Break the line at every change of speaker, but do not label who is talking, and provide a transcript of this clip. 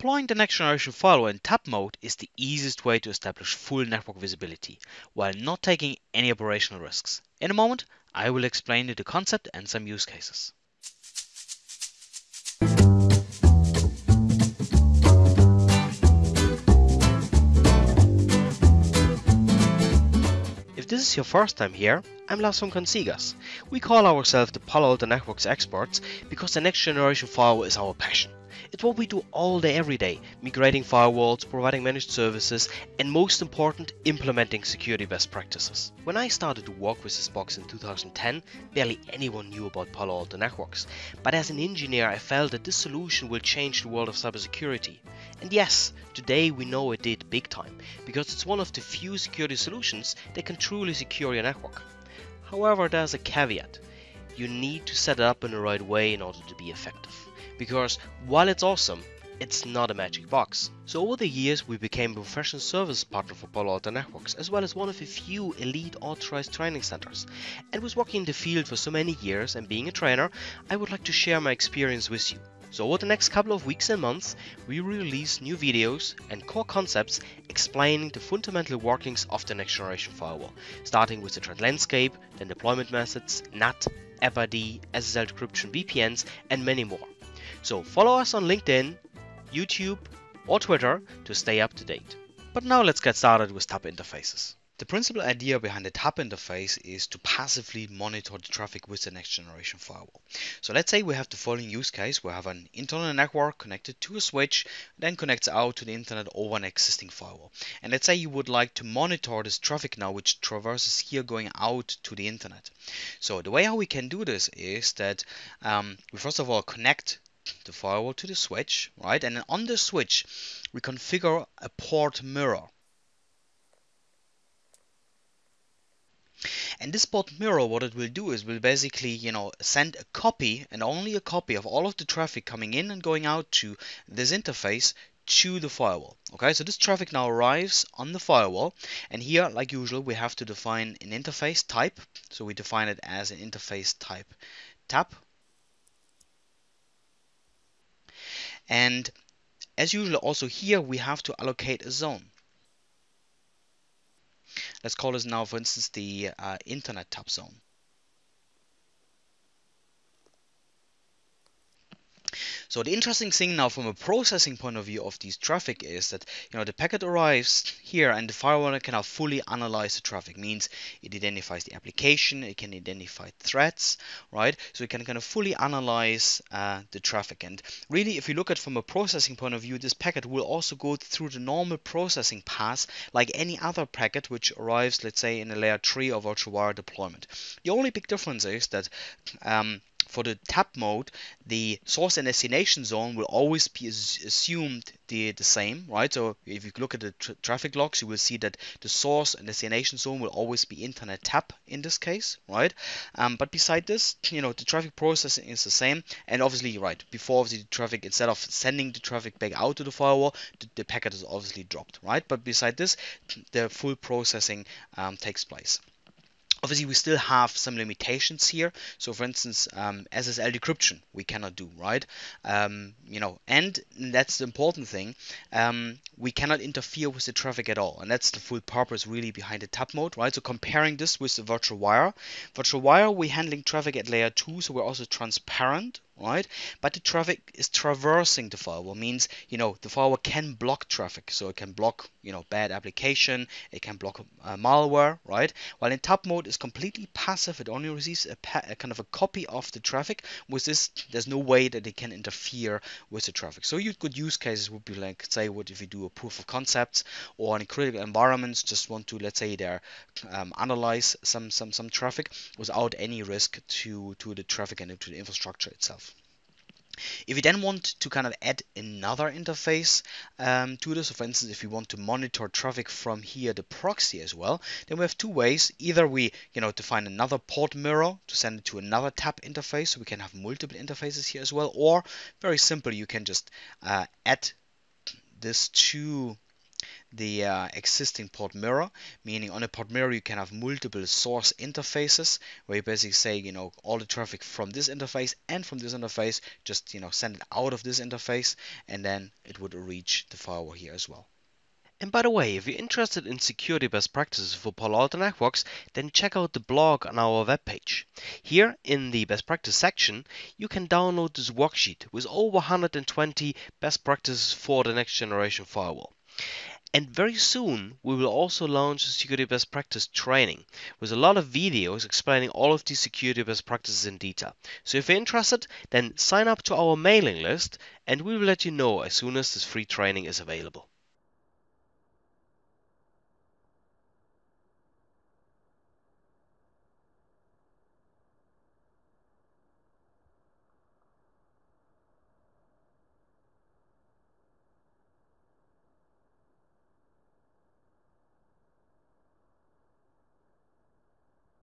Deploying the next generation firewall in tap mode is the easiest way to establish full network visibility while not taking any operational risks. In a moment, I will explain you the concept and some use cases. If this is your first time here, I'm Lars from Consigas. We call ourselves the Palo Alto Networks experts because the next generation firewall is our passion. It's what we do all day every day, migrating firewalls, providing managed services, and most important, implementing security best practices. When I started to work with this box in 2010, barely anyone knew about Palo Alto Networks. But as an engineer, I felt that this solution will change the world of cybersecurity. And yes, today we know it did big time, because it's one of the few security solutions that can truly secure your network. However, there's a caveat. You need to set it up in the right way in order to be effective. Because while it's awesome, it's not a magic box. So over the years we became a professional service partner for Palo Alto Networks as well as one of the few elite authorized training centers. And with working in the field for so many years and being a trainer, I would like to share my experience with you. So over the next couple of weeks and months, we release new videos and core concepts explaining the fundamental workings of the next generation firewall, starting with the threat landscape, then deployment methods, NAT, AppID, SSL decryption, VPNs, and many more. So follow us on LinkedIn, YouTube, or Twitter to stay up to date. But now let's get started with TAP interfaces. The principal idea behind the TAP interface is to passively monitor the traffic with the next generation firewall. So let's say we have the following use case. We have an internal network connected to a switch, then connects out to the internet over an existing firewall. And let's say you would like to monitor this traffic now, which traverses here going out to the internet. So the way how we can do this is that um, we first of all connect the firewall to the switch, right? And then on the switch, we configure a port mirror. And this port mirror, what it will do is will basically, you know, send a copy and only a copy of all of the traffic coming in and going out to this interface to the firewall. Okay, so this traffic now arrives on the firewall, and here, like usual, we have to define an interface type. So we define it as an interface type tap. And as usual, also here we have to allocate a zone. Let's call this now, for instance, the uh, internet tap zone. So the interesting thing now from a processing point of view of this traffic is that you know the packet arrives here and the firewall can now fully analyze the traffic. Means it identifies the application, it can identify threats, right? So it can kind of fully analyze uh, the traffic. And really, if you look at from a processing point of view, this packet will also go through the normal processing path like any other packet which arrives, let's say, in a layer 3 or virtual wire deployment. The only big difference is that um, for the tap mode, the source and destination zone will always be assumed the, the same, right? So if you look at the tra traffic logs, you will see that the source and destination zone will always be internet tap in this case, right? Um, but beside this, you know, the traffic processing is the same. And obviously, right, before the traffic, instead of sending the traffic back out to the firewall, the, the packet is obviously dropped, right? But beside this, the full processing um, takes place. Obviously, we still have some limitations here. So, for instance, um, SSL decryption we cannot do, right? Um, you know, and that's the important thing. Um, we cannot interfere with the traffic at all, and that's the full purpose really behind the tap mode, right? So, comparing this with the virtual wire, virtual wire we're handling traffic at layer two, so we're also transparent, right? But the traffic is traversing the firewall, means you know the firewall can block traffic, so it can block you know bad application, it can block uh, malware, right? While in tap mode is completely passive, it only receives a, a, kind of a copy of the traffic. With this, there's no way that it can interfere with the traffic. So you good use cases would be like say what if you do a proof of concepts or in critical environments, just want to let's say there um, analyze some some some traffic without any risk to to the traffic and to the infrastructure itself. If you then want to kind of add another interface um, to this, so for instance, if you want to monitor traffic from here, the proxy as well, then we have two ways. Either we, you know, define another port mirror to send it to another tap interface, so we can have multiple interfaces here as well, or very simple, you can just uh, add this to the uh, existing port mirror, meaning on a port mirror you can have multiple source interfaces where you basically say, you know, all the traffic from this interface and from this interface, just, you know, send it out of this interface and then it would reach the firewall here as well.
And by the way, if you're interested in security best practices for Palo Alto Networks, then check out the blog on our webpage. Here in the best practice section, you can download this worksheet with over 120 best practices for the next generation firewall. And very soon, we will also launch a security best practice training with a lot of videos explaining all of these security best practices in detail. So if you're interested, then sign up to our mailing list and we will let you know as soon as this free training is available.